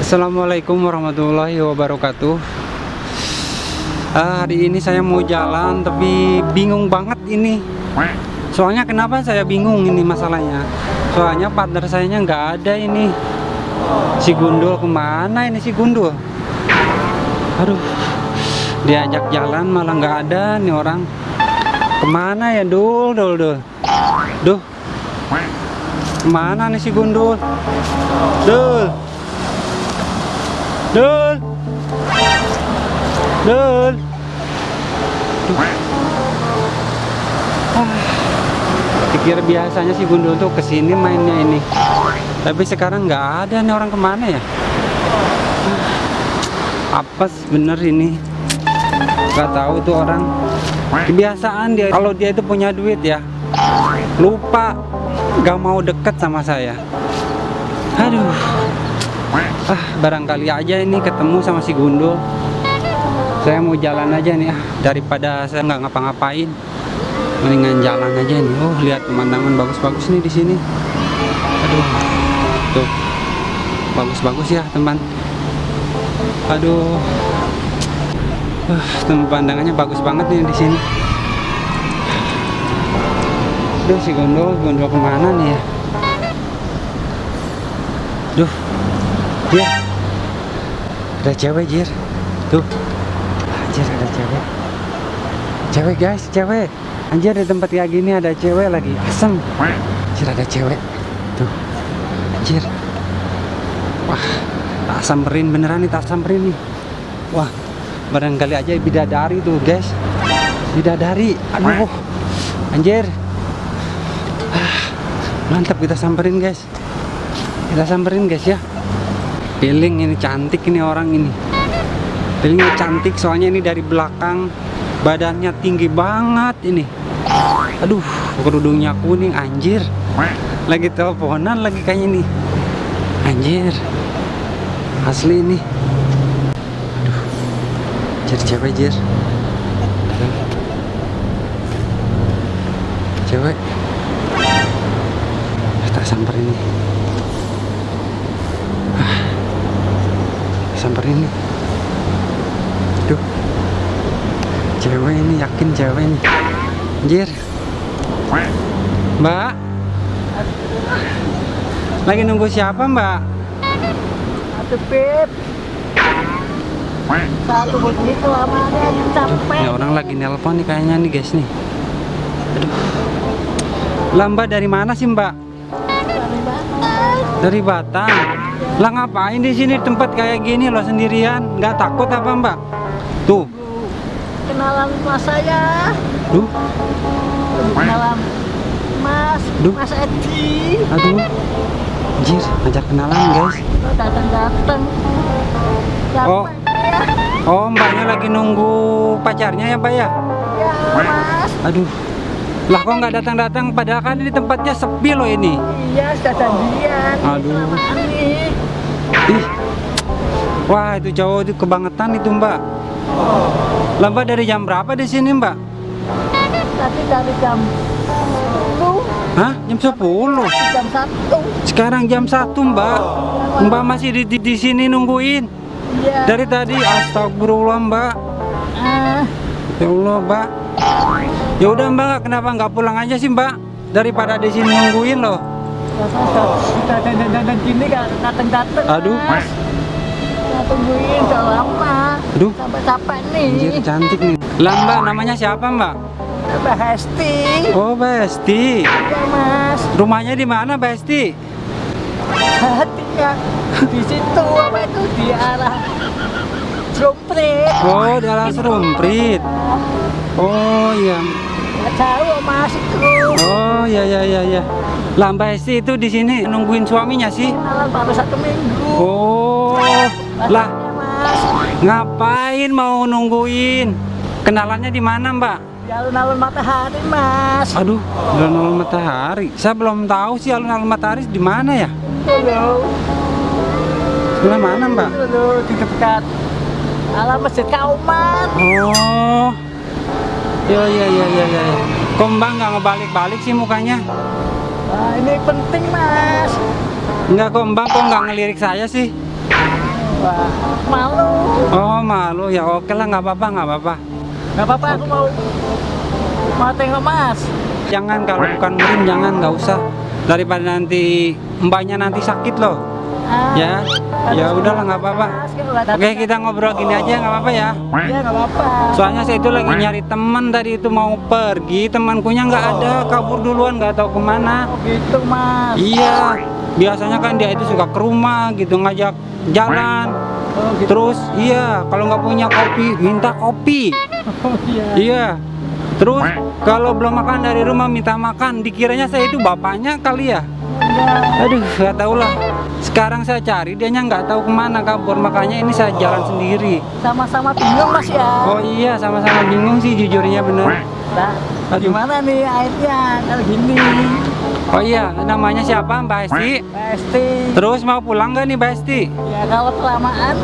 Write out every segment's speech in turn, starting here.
Assalamualaikum warahmatullahi wabarakatuh. Ah, Hari ini saya mau jalan tapi bingung banget ini. Soalnya kenapa saya bingung ini masalahnya? Soalnya partner saya nggak ada ini. Si Gundul ke mana ini si Gundul? Aduh Diajak jalan malah nggak ada nih orang Ke mana ya Dul? Dul Dul. Duh. Ke mana nih si Gundul? Dul. Dul. Dul. Pikir biasanya si Gundul tuh ke sini mainnya ini. Tapi sekarang nggak ada nih orang ke mana ya? Apes bener ini. Gak tahu tuh orang Kebiasaan dia Kalau dia itu punya duit ya Lupa Gak mau deket sama saya. Aduh. Ah barangkali aja ini ketemu sama si Gundul saya mau jalan aja nih ah. Daripada saya nggak ngapa-ngapain mendingan jalan aja nih. Oh lihat pemandangan bagus-bagus nih di sini. Aduh tuh. Bagus-bagus ya teman. Aduh uh, pemandangannya bagus banget nih di sini. Duh si Gundul, Gundul ke mana nih ya? Duh, Jir. Ada cewek Jir. Tuh Anjir ada cewek. Cewek guys cewek. Anjir di tempat kayak gini ada cewek lagi Asem. Anjir ada cewek. Tuh Anjir. Wah Tak samperin beneran nih tak samperin nih. Wah Barangkali aja bidadari tuh guys. Bidadari Aduh. Anjir. Ah, Mantap kita samperin guys. Kita samperin guys ya. Feeling ini cantik ini orang ini. Feelingnya cantik soalnya ini dari belakang badannya tinggi banget ini. Aduh kerudungnya kuning anjir. Lagi teleponan lagi kayaknya nih. Anjir. Asli ini jadi cewek jir? Cewek. Kita samperin nih samperin nih Duh. Cewek ini yakin cewek nih Anjir Mbak. Lagi nunggu siapa mbak? Satu pip Satu lama capek? Ya orang lagi nelpon nih kayaknya nih guys nih. Aduh. Lamba dari mana sih mbak? Dari Batak Dari Batang Lah ngapain di sini tempat kayak gini loh sendirian? Nggak takut apa mbak? Tuh. Kenalan mas saya Duh. Kenalan Mas Duh. Mas Edi. Aduh. Anjir ngajak kenalan guys. Datang-datang. Oh. Oh mbaknya lagi nunggu pacarnya ya mbak ya? Ya mas. Aduh. Lah kok nggak datang-datang? Padahal kan ini tempatnya sepi loh ini. Iya sudah janjian. Aduh. Ih. Wah itu cowok itu kebangetan itu mbak. Lah mbak dari jam berapa di sini mbak? Tadi dari jam 10 Hah? Jam 10 Jam 1 Sekarang jam 1 mbak. Mbak masih di, di, di sini nungguin Iya. Dari tadi astagfirullah mbak. Ah, Ya Allah mbak. Ya udah mbak kenapa nggak pulang aja sih mbak? Daripada di sini nungguin loh. Sudah dan gini kan datang-datang Aduh. mas tungguin udah lama. Aduh. Sampai capek nih. Anjir cantik nih. Lah mbak namanya siapa mbak? Mbak Hesti. Oh Besti Ya mas. Rumahnya di mana Besti? Hatinya di situ apa itu? Di arah Jompret Oh di alas rumprit Oh iya. Nggak jauh mas itu. Oh iya iya iya iya. Lah Mbak Besti itu di sini nungguin suaminya sih? Kenalan baru satu minggu. Oh lah. mas. Ngapain mau nungguin? Kenalannya di mana Mbak? di alun-alun matahari mas. Aduh alun-alun matahari. Saya belum tahu sih alun-alun matahari di mana ya? Loh Sebelah mana Mbak? loh di dekat alam masjid Kauman Oh. Ya ya ya ya ya. Kok mbak nggak ngebalik-balik sih mukanya? Nah, ini penting mas. Enggak kok mbak kok nggak ngelirik saya sih? Wah, malu. Oh malu ya oke lah nggak apa-apa nggak apa-apa. Gak apa-apa aku mau mau tengok mas. Jangan kalau bukan murim jangan nggak usah daripada nanti mbaknya nanti sakit loh. Ah, Ya ya udahlah nggak apa-apa. Datang- Oke kita ngobrol gini aja nggak apa-apa ya. Iya nggak apa-apa. Soalnya saya itu lagi nyari teman tadi itu mau pergi temankunya nggak ada kabur duluan nggak tahu ke mana. Oh gitu mas. Iya biasanya kan dia itu suka ke rumah gitu ngajak jalan. Oh gitu. Terus iya kalau nggak punya kopi minta kopi. Oh iya. Iya. Terus kalau belum makan dari rumah minta makan, dikiranya saya itu bapaknya kali ya. Aduh, nggak tahu lah. Sekarang saya cari, dianya nggak tahu ke mana kabur, makanya ini saya jalan sendiri. Sama-sama bingung mas ya. Oh iya, sama-sama bingung sih jujurnya bener. Nah, Aduh. gimana nih airnya kalau gini? Oh iya, namanya siapa Mbak Esti? Pasti. Terus mau pulang nggak nih Mbak Esti? Ya kalau kelamaan,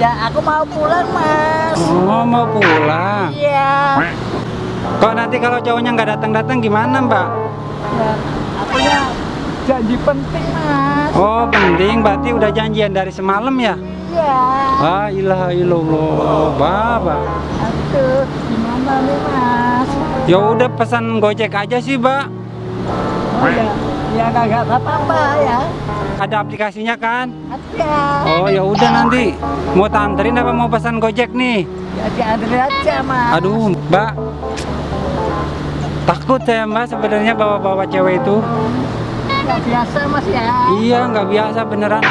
ya aku mau pulang mas. Oh mau pulang. Iya. Kok nanti kalau cowoknya nggak datang-datang gimana Mbak? Ya, aku ya janji penting mas. Oh penting, berarti udah janjian dari semalam ya? Iya. Ah ilaha illallah, Bapak. Aduh, gimana nih mas? Ya udah pesan Gojek aja sih, Mbak. Oh ya, ya kagak apa-apa ya. Ada aplikasinya kan? Ada. Oh ya udah nanti mau tanterin apa mau pesan Gojek nih? Ya diantri aja mas. Aduh, Mbak. Takut saya Mbak sebenarnya bawa-bawa cewek itu. Ya biasa mas ya. Iya, nggak biasa beneran.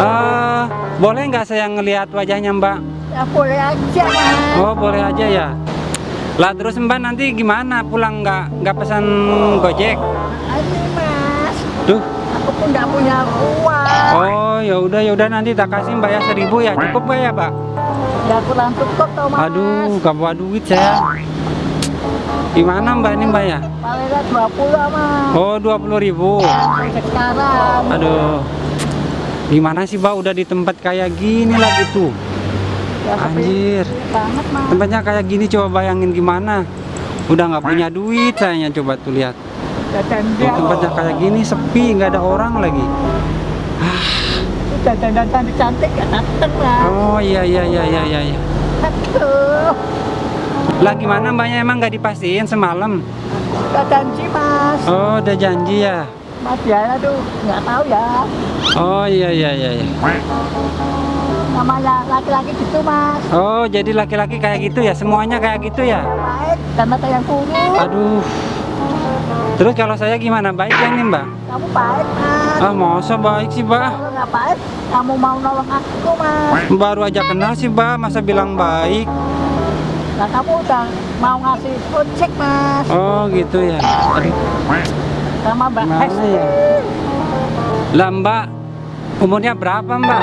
Eh, boleh nggak saya ngelihat wajahnya Mbak? Ya boleh aja mas. Oh, boleh aja ya. Lah terus Mbak nanti gimana? Pulang nggak nggak pesan Gojek? Ini mas. Duh. Aku pun nggak punya uang. Oh, ya udah ya udah nanti tak kasih Mbak ya seribu ya. Cukup nggak ya, Mbak? Ya kurang cukup toh mas. Aduh, gak bawa duit saya. Gimana Mbak ini Mbak ya? Paling nggak 20 mas. Oh, 20 ribu. Sampai sekarang. Aduh. Gimana sih Mbak udah di tempat kayak gini lagi tuh? Ya, Anjir. banget mas. Tempatnya kayak gini coba bayangin gimana. Udah nggak punya duit sayanya coba tuh lihat. Dia. tempatnya kayak gini sepi, nggak ada orang lagi. Cantik gak dateng mas. Oh iya iya iya iya iya. iya. Aduh. Lah gimana Mbaknya emang nggak dipastiin semalam? Gak janji mas. Oh udah janji ya. Mas ya aduh nggak tahu ya. Oh iya iya iya. iya. Namanya laki-laki gitu mas. Oh jadi laki-laki kayak gitu ya? Semuanya kayak gitu ya? Baik dan mata yang buruk. Aduh. Terus kalau saya gimana? Baik ya nih Mbak? Kamu baik mas. Ah masa baik sih Mbak? Kalau nggak baik, kamu mau nolong aku mas. Baru aja kenal sih Mbak, masa bilang baik? Nah kamu udah mau ngasih ojek mas. Oh gitu ya. Aduh. Sama Mbak Hesti. ya? Lah Mbak, umurnya berapa Mbak?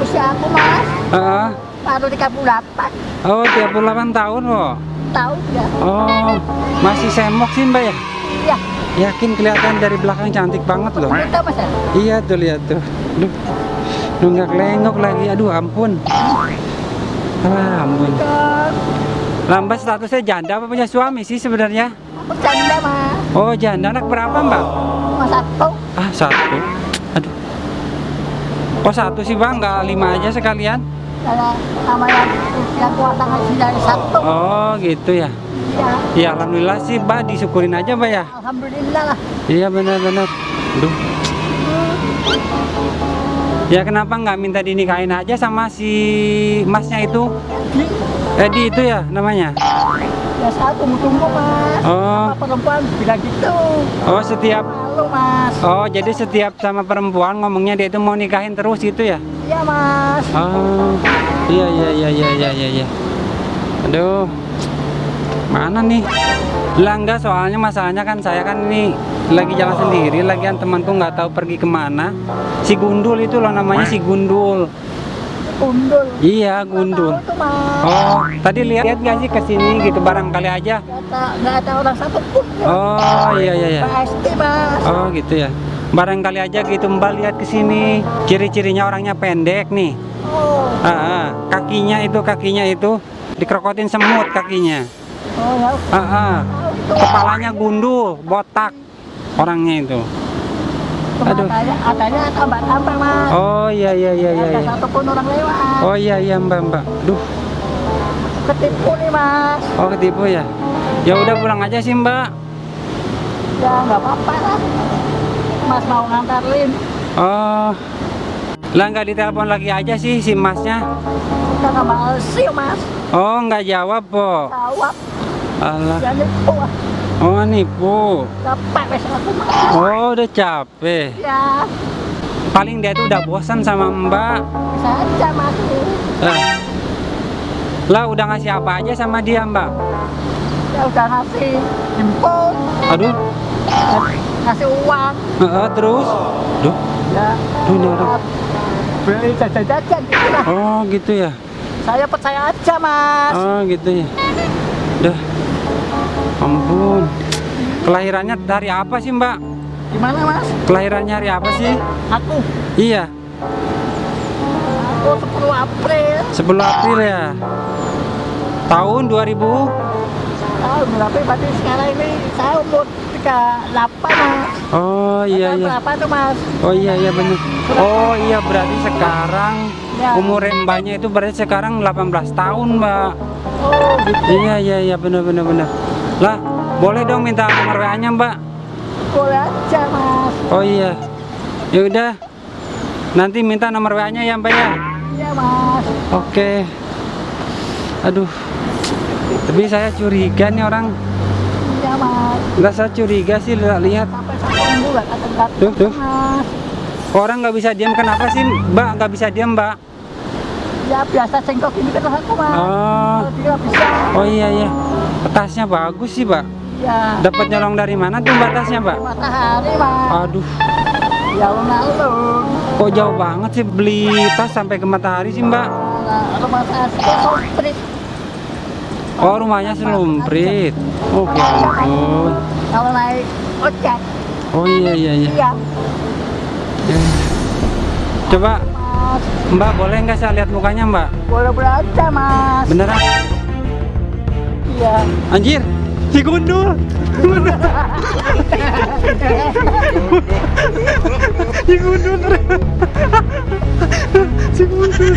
Usia aku mas. Heeh. Baru 38 oh 38 tahun loh. tahun ya. Oh masih semok sih Mbak ya? Iya. Yakin kelihatan dari belakang cantik banget loh. Kita mas ya. Iya tuh lihat tuh. Duh. Nunggak lengok lagi. Aduh ampun. Ah, ampun. Lambat statusnya janda apa punya suami sih sebenarnya? Aku canda mas. Oh janda anak berapa mbak? Mas satu. Ah satu. Aduh. Kok satu sih bang? Nggak lima aja sekalian? Kalau sama yang yang kuasa ngaji dari satu. Oh gitu ya. Iya. Ya alhamdulillah sih mbak disyukurin aja mbak ya. Alhamdulillah lah. Iya benar-benar. Duh. Ya kenapa nggak minta dinikahin aja sama si masnya itu? Di Edi itu ya namanya? ya saya tunggu-tunggu mas. Oh, Sama perempuan bilang gitu. oh setiap Malu mas. Oh, jadi setiap sama perempuan ngomongnya dia itu mau nikahin terus gitu ya? Iya mas. Oh, iya iya iya iya iya iya. iya. Aduh, mana nih? Lah enggak soalnya masalahnya kan saya kan ini lagi jalan sendiri, lagian temanku nggak tahu pergi ke mana. Si Gundul itu loh namanya si Gundul. Gundul. Iya Gundul. Oh, tadi lihat lihat nggak sih ke sini gitu barangkali aja. Nggak ada, orang satu pun. Oh iya iya iya. Pasti mas. Oh gitu ya. Barangkali aja gitu Mbak lihat ke sini. Ciri-cirinya orangnya pendek nih. Oh. Ah, ah. kakinya itu kakinya itu dikerokotin semut kakinya. Oh ya. Ah, ah. Tahu itu. Kepalanya gundul, botak orangnya itu. Aduh. Adanya, adanya tambah-tambah mas. Oh iya iya iya iya. Ada iya. satu pun orang lewat. Oh iya iya Mbak Mbak. Duh, Ketipu nih mas. oh ketipu ya. Ya udah pulang aja sih Mbak. Ya nggak apa-apa lah. Mas mau nganterin. Oh. Lah nggak ditelepon lagi aja sih si Masnya. Kita nggak males sih mas. Oh nggak jawab po. Jawab. Alah. Ya nipu ah. Oh nipu. Capek wes aku mas. Oh udah capek. Ya Paling dia tuh udah bosan sama Mbak. bisa aja mas. Lah. Udah ngasih apa aja sama dia Mbak? Ya udah ngasih jemput. Aduh. Ngasih uang. Heeh, terus. Duh. Ya. Duh ini orang. Beli jajan-jajan gitu lah. Oh gitu ya. Saya percaya aja mas. Oh gitu ya. Dah. Ampun. Kelahirannya dari apa sih Mbak? Gimana mas? Kelahirannya hari apa sih? Aku. Iya, Aku 10 April. 10 April ya. Tahun 2000. Tahun berapa? Berarti sekarang ini saya umur 38 mas. Oh iya iya. Berapa tuh mas? Oh iya iya benar. Oh iya berarti sekarang Ya. umur mbaknya itu berarti sekarang 18 tahun, Mbak. Oh gitu. Iya iya iya benar benar benar. Lah, boleh dong minta nomor WA-nya, Mbak? Boleh aja mas. Oh iya. Ya udah. Nanti minta nomor WA-nya ya, Mbak ya. Iya mas. Oke. Aduh. Tapi saya curiga nih orang. Iya mas. Enggak saya curiga sih lihat. lihat. Sampai Tuh, tuh. mas. Orang nggak bisa diam kenapa sih, Mbak? Nggak bisa diam, Mbak? Ya biasa cengkok ini terus aku mas. Oh. Nggak bisa. Oh iya iya. Tasnya bagus sih, Mbak. Iya. Dapat nyolong dari mana tuh Mbak tasnya, Mbak? Matahari mas. Aduh, Ya alun-alun. kok jauh banget sih beli tas sampai ke matahari sih, Mbak? Rumah saya sih komplit. Oh, rumahnya selumprit. Oke, ampun. Kalau naik ojek, Oh iya iya iya. iya Eh. Coba. Mbak boleh nggak saya lihat mukanya, Mbak? Boleh boleh aja mas. Beneran? Iya. Anjir, si gundul. si gundul. si gundul.